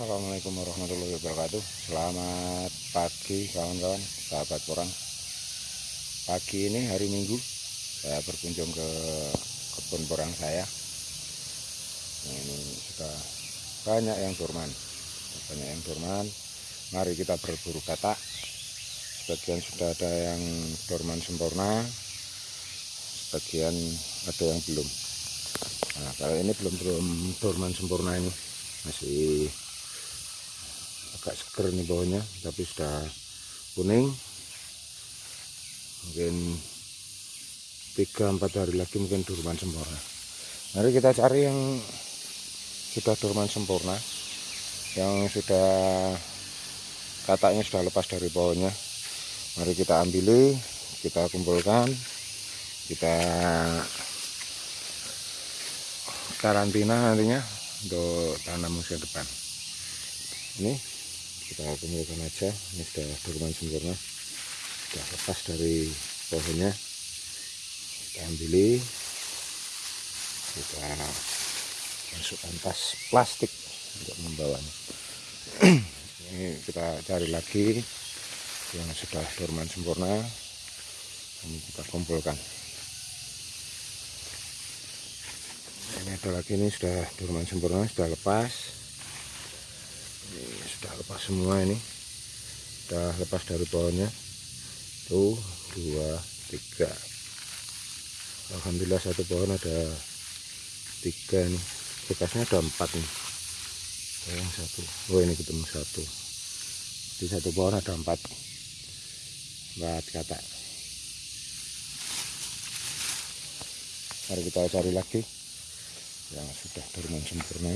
Assalamualaikum warahmatullahi wabarakatuh. Selamat pagi kawan-kawan Sahabat orang. Pagi ini hari minggu Saya berkunjung ke kebun porang saya. Nah, Ini sudah banyak yang dorman. Banyak yang dorman. Mari kita berburu katak. Sebagian sudah ada yang dorman sempurna. Sebagian ada yang belum. Nah kalau ini belum belum dorman sempurna ini. Masih agak seger nih bawahnya tapi sudah kuning. Mungkin 3-4 hari lagi mungkin durman sempurna. Mari kita cari yang sudah durman sempurna yang sudah katanya sudah lepas dari bawahnya. Mari kita ambil kita kumpulkan kita karantina nantinya untuk tanam musim depan. Ini kita kumpulkan aja. Ini sudah durman sempurna. Sudah lepas dari pohonnya. Kita ambil. Kita masukkan tas plastik untuk membawanya. Ini kita cari lagi yang sudah durman sempurna. Ini kita kumpulkan. Ini ada lagi ini sudah durman sempurna sudah lepas ini sudah lepas semua ini. Sudah lepas dari pohonnya. Tuh dua tiga. Alhamdulillah satu pohon ada tiga nih bekasnya ada empat nih. Yang satu. Oh ini ketemu satu. Di satu pohon ada empat. Empat kata. Mari kita cari lagi yang sudah dorman sempurna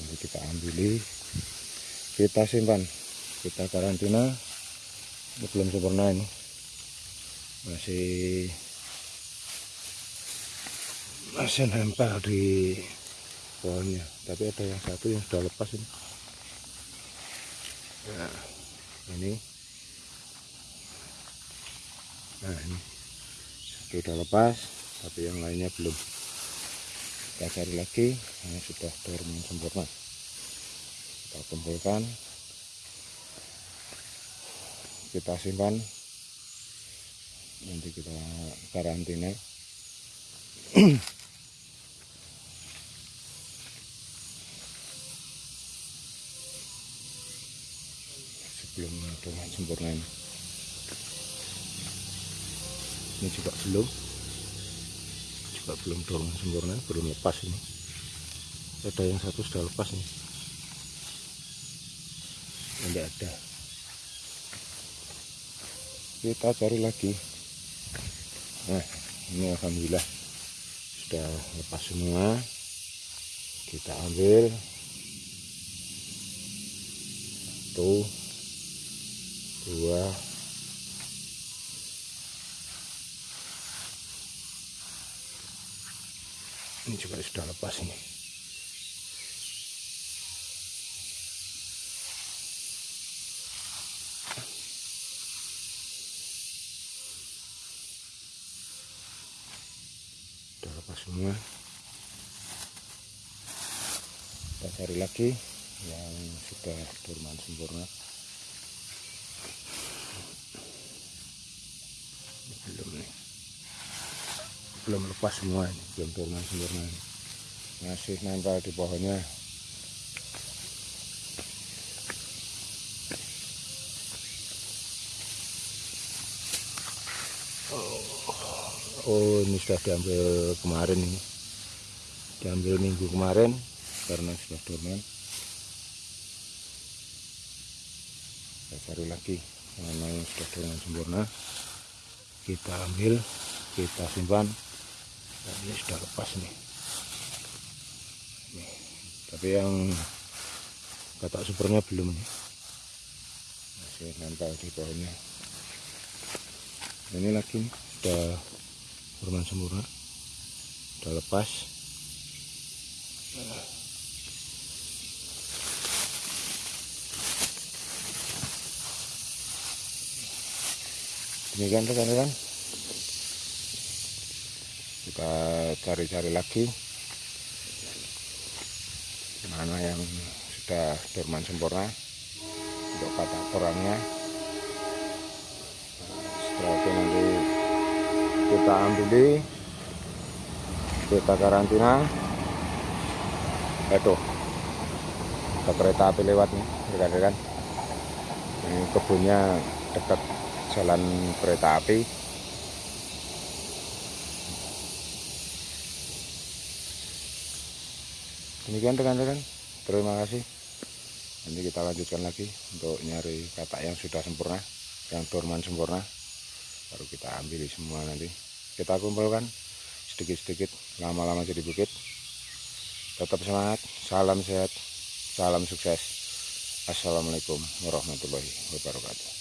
nanti kita ambil kita simpan. Kita karantina. Ini belum sempurna ini. Masih masih nempel di pohonnya. Tapi ada yang satu yang sudah lepas ini. Nah ini. Nah ini. Sudah lepas tapi yang lainnya belum kita cari lagi yang sudah dorman sempurna kita kumpulkan. Kita simpan. Nanti kita karantina. Sebelum dorman sempurna ini. Ini juga belum juga belum dorong sempurna belum lepas ini. Ada yang satu sudah lepas nih. Tidak ada. Kita cari lagi. Nah ini Alhamdulillah sudah lepas semua. Kita ambil. Satu dua ini juga sudah lepas ini. Sudah lepas semua. Kita cari lagi yang sudah dorman sempurna belum nih belum lepas semua ini belum dorman sempurna masih nempel di pohonnya oh ini sudah diambil kemarin ini. Diambil minggu kemarin karena sudah dorman kita cari lagi mana yang sudah dorman sempurna kita ambil kita simpan ini sudah lepas nih. Nih tapi yang katak supernya belum nih. Masih nempel di pohonnya ini lagi nih, sudah berman sempurna. Sudah lepas. Demikian rekan-rekan kita cari-cari lagi. Mana yang sudah dorman sempurna untuk kata orangnya setelah itu nanti kita ambil kita karantina. Itu ada kereta api lewat nih rekan-rekan. Ini kebunnya dekat jalan kereta api demikian rekan-rekan terima kasih. Nanti kita lanjutkan lagi untuk nyari katak yang sudah sempurna yang dorman sempurna. Baru kita ambil semua nanti. Kita kumpulkan sedikit-sedikit lama-lama jadi bukit. Tetap semangat salam sehat salam sukses. Assalamualaikum warahmatullahi wabarakatuh